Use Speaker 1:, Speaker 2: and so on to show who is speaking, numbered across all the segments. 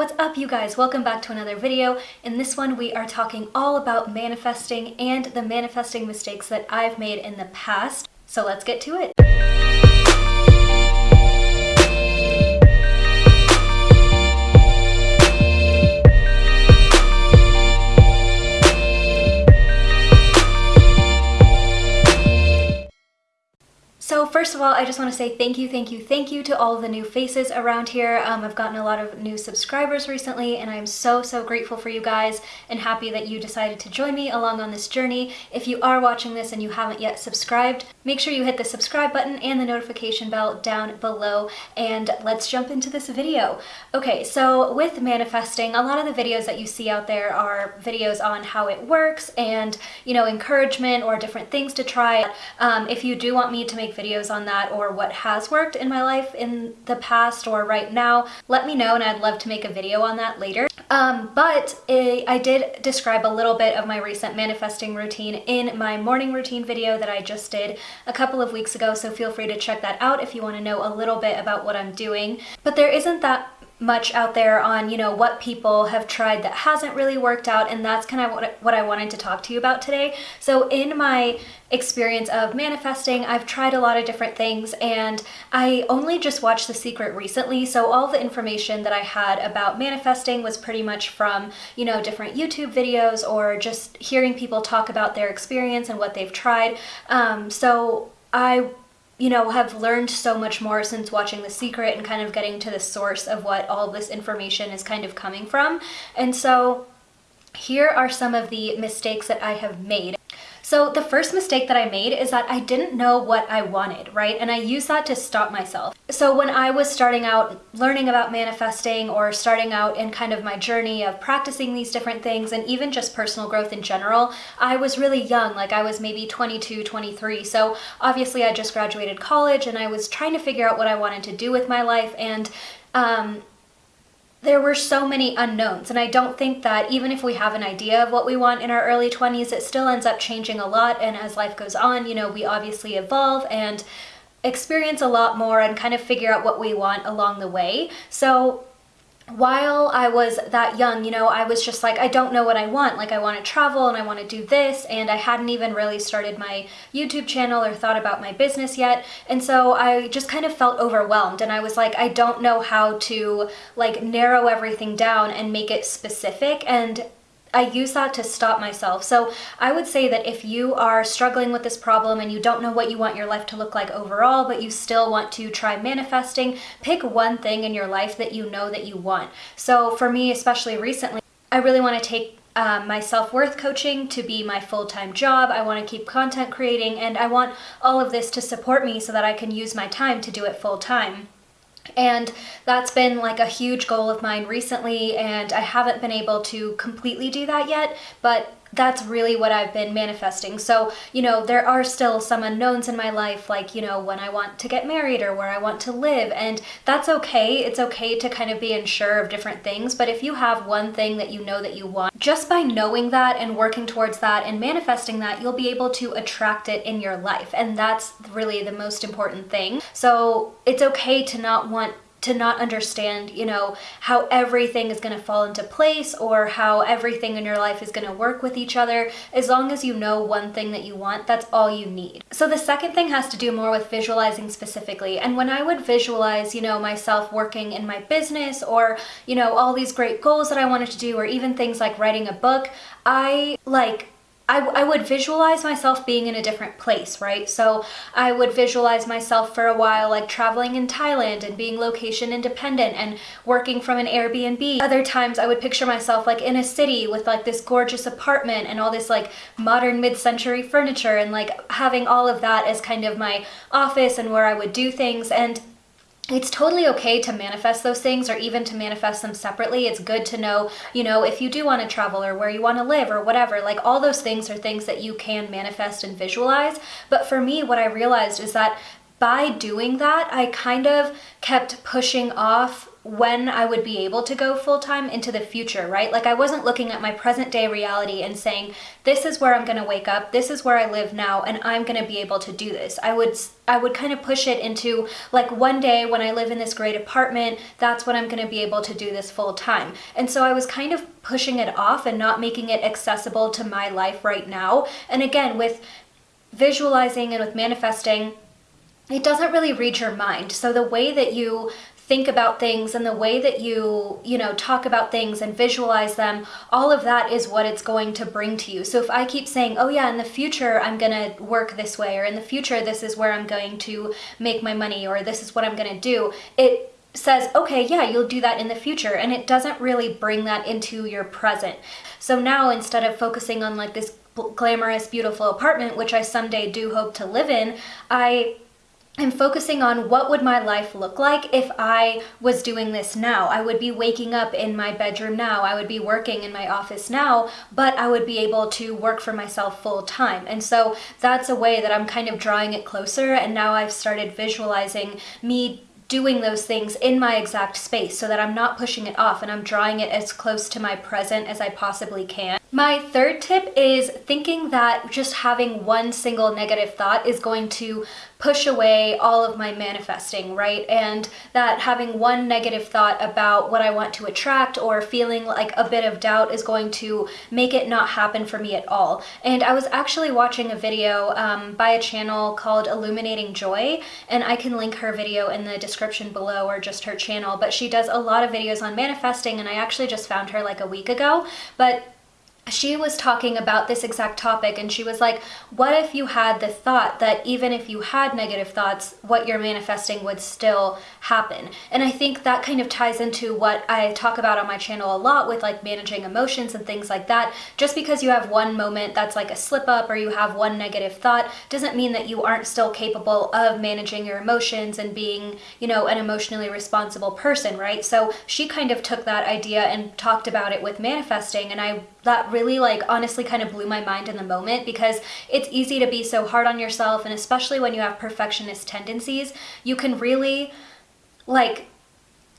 Speaker 1: What's up you guys? Welcome back to another video. In this one we are talking all about manifesting and the manifesting mistakes that I've made in the past. So let's get to it. First of all, I just want to say thank you, thank you, thank you to all the new faces around here. Um, I've gotten a lot of new subscribers recently and I'm so, so grateful for you guys and happy that you decided to join me along on this journey. If you are watching this and you haven't yet subscribed, make sure you hit the subscribe button and the notification bell down below and let's jump into this video. Okay, so with manifesting, a lot of the videos that you see out there are videos on how it works and, you know, encouragement or different things to try. Um, if you do want me to make videos on that or what has worked in my life in the past or right now, let me know and I'd love to make a video on that later. Um, but I did describe a little bit of my recent manifesting routine in my morning routine video that I just did a couple of weeks ago, so feel free to check that out if you want to know a little bit about what I'm doing. But there isn't that much out there on, you know, what people have tried that hasn't really worked out and that's kind of what, what I wanted to talk to you about today. So in my experience of manifesting, I've tried a lot of different things and I only just watched The Secret recently, so all the information that I had about manifesting was pretty much from, you know, different YouTube videos or just hearing people talk about their experience and what they've tried. Um, so I you know, have learned so much more since watching The Secret and kind of getting to the source of what all this information is kind of coming from. And so here are some of the mistakes that I have made. So the first mistake that I made is that I didn't know what I wanted, right? And I used that to stop myself. So when I was starting out learning about manifesting or starting out in kind of my journey of practicing these different things and even just personal growth in general, I was really young, like I was maybe 22, 23. So obviously I just graduated college and I was trying to figure out what I wanted to do with my life and um, there were so many unknowns and I don't think that even if we have an idea of what we want in our early 20s it still ends up changing a lot and as life goes on you know we obviously evolve and experience a lot more and kind of figure out what we want along the way. So while I was that young, you know, I was just like, I don't know what I want. Like, I want to travel and I want to do this. And I hadn't even really started my YouTube channel or thought about my business yet. And so I just kind of felt overwhelmed. And I was like, I don't know how to like narrow everything down and make it specific. And I use that to stop myself. So I would say that if you are struggling with this problem and you don't know what you want your life to look like overall, but you still want to try manifesting, pick one thing in your life that you know that you want. So for me, especially recently, I really want to take um, my self-worth coaching to be my full-time job. I want to keep content creating and I want all of this to support me so that I can use my time to do it full-time. And that's been like a huge goal of mine recently and I haven't been able to completely do that yet, but that's really what I've been manifesting. So, you know, there are still some unknowns in my life, like, you know, when I want to get married or where I want to live, and that's okay. It's okay to kind of be unsure of different things, but if you have one thing that you know that you want, just by knowing that and working towards that and manifesting that, you'll be able to attract it in your life, and that's really the most important thing. So it's okay to not want to not understand, you know, how everything is going to fall into place or how everything in your life is going to work with each other. As long as you know one thing that you want, that's all you need. So the second thing has to do more with visualizing specifically. And when I would visualize, you know, myself working in my business or, you know, all these great goals that I wanted to do or even things like writing a book, I like I, I would visualize myself being in a different place, right? So I would visualize myself for a while like traveling in Thailand and being location independent and working from an Airbnb. Other times I would picture myself like in a city with like this gorgeous apartment and all this like modern mid-century furniture and like having all of that as kind of my office and where I would do things. And it's totally okay to manifest those things or even to manifest them separately. It's good to know, you know, if you do want to travel or where you want to live or whatever, like all those things are things that you can manifest and visualize. But for me, what I realized is that by doing that, I kind of kept pushing off when I would be able to go full time into the future, right? Like I wasn't looking at my present day reality and saying, this is where I'm to wake up, this is where I live now, and I'm to be able to do this. I would I would kind of push it into like one day when I live in this great apartment, that's when I'm to be able to do this full time. And so I was kind of pushing it off and not making it accessible to my life right now. And again, with visualizing and with manifesting, it doesn't really read your mind. So the way that you think about things and the way that you, you know, talk about things and visualize them, all of that is what it's going to bring to you. So if I keep saying, oh yeah, in the future I'm going to work this way, or in the future this is where I'm going to make my money, or this is what I'm going to do, it says, okay, yeah, you'll do that in the future. And it doesn't really bring that into your present. So now instead of focusing on like this glamorous, beautiful apartment, which I someday do hope to live in, I I'm focusing on what would my life look like if I was doing this now. I would be waking up in my bedroom now. I would be working in my office now, but I would be able to work for myself full time. And so that's a way that I'm kind of drawing it closer. And now I've started visualizing me doing those things in my exact space so that I'm not pushing it off and I'm drawing it as close to my present as I possibly can. My third tip is thinking that just having one single negative thought is going to push away all of my manifesting, right? And that having one negative thought about what I want to attract or feeling like a bit of doubt is going to make it not happen for me at all. And I was actually watching a video um, by a channel called Illuminating Joy, and I can link her video in the description below or just her channel, but she does a lot of videos on manifesting, and I actually just found her like a week ago. But she was talking about this exact topic and she was like, what if you had the thought that even if you had negative thoughts, what you're manifesting would still happen? And I think that kind of ties into what I talk about on my channel a lot with like managing emotions and things like that. Just because you have one moment that's like a slip up or you have one negative thought doesn't mean that you aren't still capable of managing your emotions and being, you know, an emotionally responsible person, right? So she kind of took that idea and talked about it with manifesting and I that really like honestly kind of blew my mind in the moment because it's easy to be so hard on yourself and especially when you have perfectionist tendencies, you can really like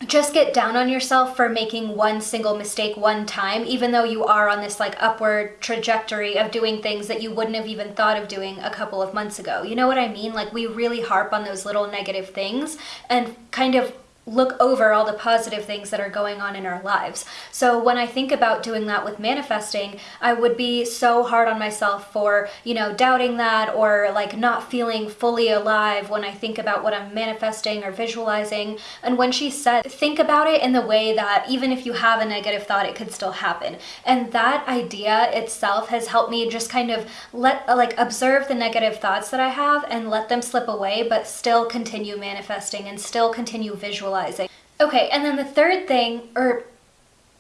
Speaker 1: just get down on yourself for making one single mistake one time, even though you are on this like upward trajectory of doing things that you wouldn't have even thought of doing a couple of months ago. You know what I mean? Like we really harp on those little negative things and kind of look over all the positive things that are going on in our lives. So when I think about doing that with manifesting, I would be so hard on myself for, you know, doubting that or like not feeling fully alive when I think about what I'm manifesting or visualizing. And when she said, think about it in the way that even if you have a negative thought, it could still happen. And that idea itself has helped me just kind of let, like observe the negative thoughts that I have and let them slip away, but still continue manifesting and still continue visualizing visualizing. Okay, and then the third thing, or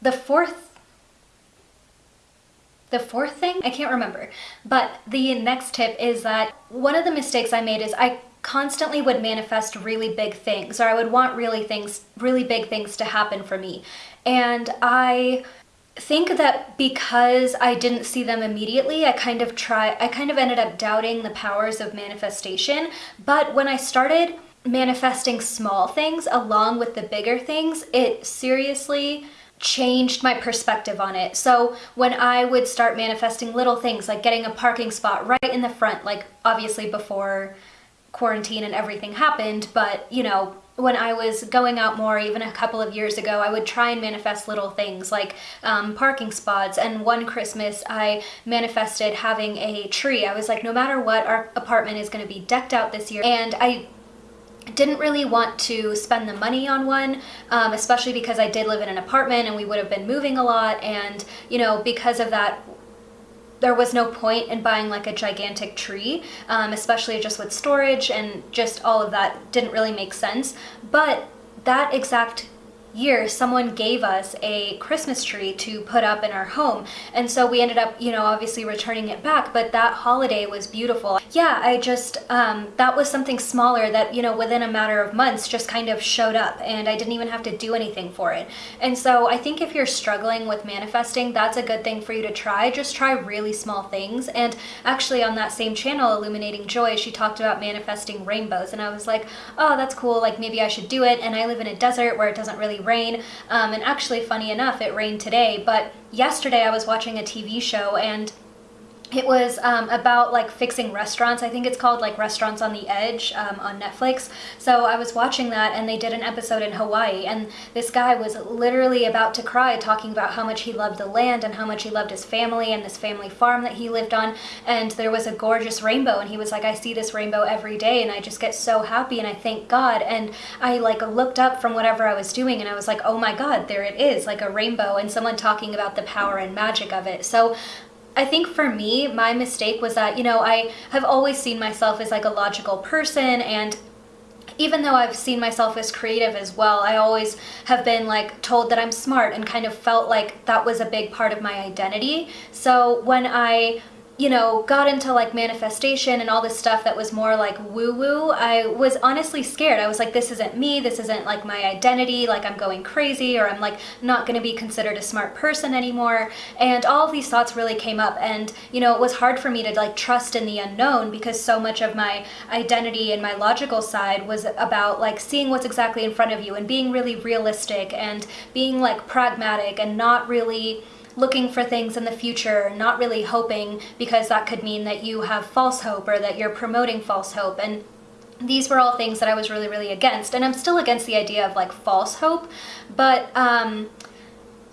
Speaker 1: the fourth the fourth thing, I can't remember, but the next tip is that one of the mistakes I made is I constantly would manifest really big things or I would want really things, really big things to happen for me. And I think that because I didn't see them immediately, I kind of try, I kind of ended up doubting the powers of manifestation. But when I started manifesting small things along with the bigger things, it seriously changed my perspective on it. So when I would start manifesting little things like getting a parking spot right in the front, like obviously before quarantine and everything happened, but you know, when I was going out more, even a couple of years ago, I would try and manifest little things like um, parking spots. And one Christmas, I manifested having a tree. I was like, no matter what, our apartment is going to be decked out this year. And I didn't really want to spend the money on one, um, especially because I did live in an apartment and we would have been moving a lot. And, you know, because of that, there was no point in buying like a gigantic tree, um, especially just with storage and just all of that didn't really make sense. But that exact year someone gave us a Christmas tree to put up in our home. And so we ended up you know obviously returning it back but that holiday was beautiful. Yeah I just um, that was something smaller that you know within a matter of months just kind of showed up and I didn't even have to do anything for it. And so I think if you're struggling with manifesting that's a good thing for you to try. Just try really small things. And actually on that same channel Illuminating Joy she talked about manifesting rainbows. And I was like oh that's cool. Like maybe I should do it. And I live in a desert where it doesn't really rain. Um, and actually, funny enough, it rained today, but yesterday I was watching a TV show and it was um, about like fixing restaurants. I think it's called like Restaurants on the Edge um, on Netflix. So I was watching that and they did an episode in Hawaii and this guy was literally about to cry talking about how much he loved the land and how much he loved his family and this family farm that he lived on. And there was a gorgeous rainbow and he was like, I see this rainbow every day and I just get so happy and I thank God. And I like looked up from whatever I was doing and I was like, oh my God, there it is, like a rainbow and someone talking about the power and magic of it. So I think for me, my mistake was that, you know, I have always seen myself as like a logical person and even though I've seen myself as creative as well, I always have been like told that I'm smart and kind of felt like that was a big part of my identity. So when I you know, got into like manifestation and all this stuff that was more like woo woo, I was honestly scared. I was like, this isn't me. This isn't like my identity. Like I'm going crazy or I'm like not going to be considered a smart person anymore. And all of these thoughts really came up. And, you know, it was hard for me to like trust in the unknown because so much of my identity and my logical side was about like seeing what's exactly in front of you and being really realistic and being like pragmatic and not really looking for things in the future, not really hoping because that could mean that you have false hope or that you're promoting false hope. And these were all things that I was really, really against. And I'm still against the idea of like false hope, but um,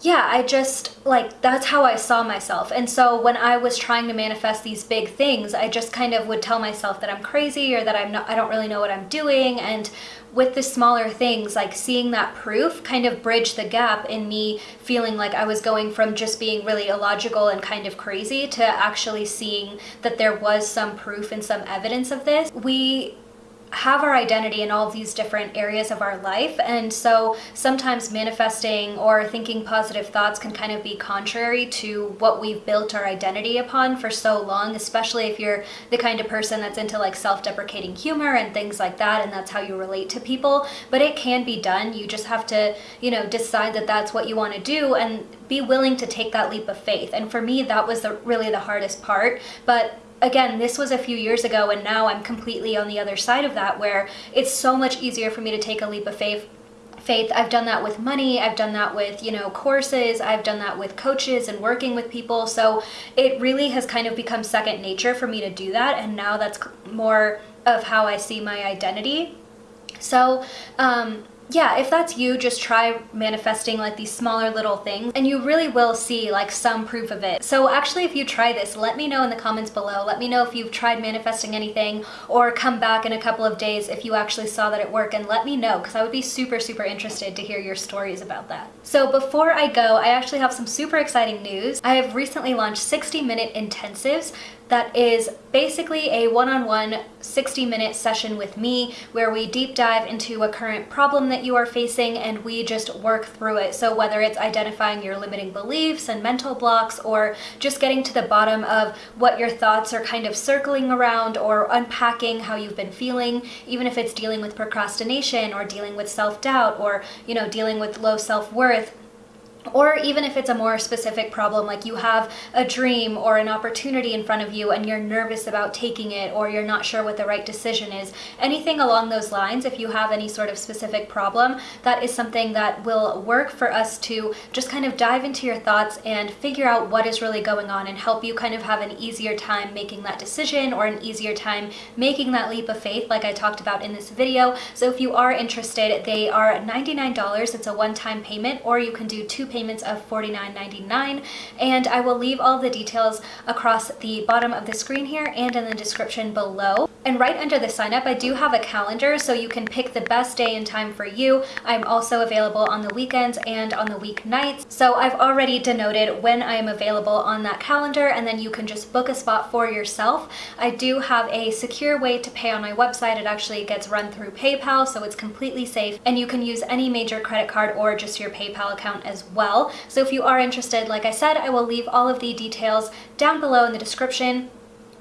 Speaker 1: yeah, I just like that's how I saw myself. And so when I was trying to manifest these big things, I just kind of would tell myself that I'm crazy or that I'm not I don't really know what I'm doing and with the smaller things, like seeing that proof kind of bridged the gap in me feeling like I was going from just being really illogical and kind of crazy to actually seeing that there was some proof and some evidence of this. We have our identity in all these different areas of our life. And so sometimes manifesting or thinking positive thoughts can kind of be contrary to what we've built our identity upon for so long especially if you're the kind of person that's into like self-deprecating humor and things like that and that's how you relate to people. But it can be done. You just have to you know decide that that's what you want to do and be willing to take that leap of faith. And for me that was the, really the hardest part. But again, this was a few years ago and now I'm completely on the other side of that where it's so much easier for me to take a leap of faith faith. I've done that with money. I've done that with, you know, courses. I've done that with coaches and working with people. So it really has kind of become second nature for me to do that. And now that's more of how I see my identity. So, um, yeah, if that's you, just try manifesting like these smaller little things and you really will see like some proof of it. So actually, if you try this, let me know in the comments below. Let me know if you've tried manifesting anything or come back in a couple of days if you actually saw that it worked and let me know because I would be super, super interested to hear your stories about that. So before I go, I actually have some super exciting news. I have recently launched 60 minute intensives that is basically a one-on-one 60-minute session with me where we deep dive into a current problem that you are facing and we just work through it. So whether it's identifying your limiting beliefs and mental blocks or just getting to the bottom of what your thoughts are kind of circling around or unpacking how you've been feeling, even if it's dealing with procrastination or dealing with self-doubt or, you know, dealing with low self-worth, or even if it's a more specific problem, like you have a dream or an opportunity in front of you and you're nervous about taking it or you're not sure what the right decision is, anything along those lines, if you have any sort of specific problem, that is something that will work for us to just kind of dive into your thoughts and figure out what is really going on and help you kind of have an easier time making that decision or an easier time making that leap of faith like I talked about in this video. So if you are interested, they are $99. It's a one-time payment or you can do two payments payments of $49.99 and I will leave all the details across the bottom of the screen here and in the description below. And right under the sign up, I do have a calendar so you can pick the best day and time for you. I'm also available on the weekends and on the weeknights. So I've already denoted when I am available on that calendar and then you can just book a spot for yourself. I do have a secure way to pay on my website. It actually gets run through PayPal, so it's completely safe and you can use any major credit card or just your PayPal account as well. So if you are interested, like I said, I will leave all of the details down below in the description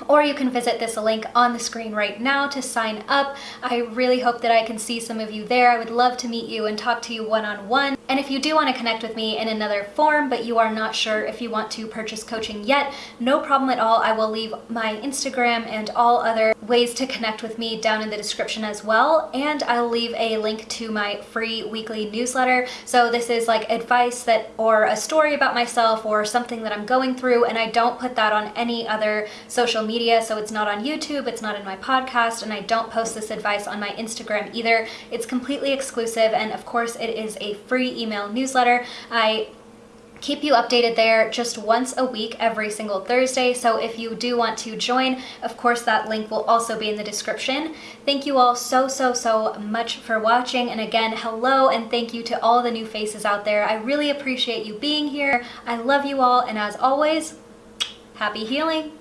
Speaker 1: or you can visit this link on the screen right now to sign up. I really hope that I can see some of you there. I would love to meet you and talk to you one-on-one. -on -one. And if you do want to connect with me in another form, but you are not sure if you want to purchase coaching yet, no problem at all. I will leave my Instagram and all other ways to connect with me down in the description as well. And I'll leave a link to my free weekly newsletter. So this is like advice that or a story about myself or something that I'm going through. And I don't put that on any other social media. So it's not on YouTube, it's not in my podcast, and I don't post this advice on my Instagram either. It's completely exclusive. And of course it is a free email newsletter. I keep you updated there just once a week every single Thursday. So if you do want to join, of course, that link will also be in the description. Thank you all so, so, so much for watching. And again, hello and thank you to all the new faces out there. I really appreciate you being here. I love you all. And as always, happy healing.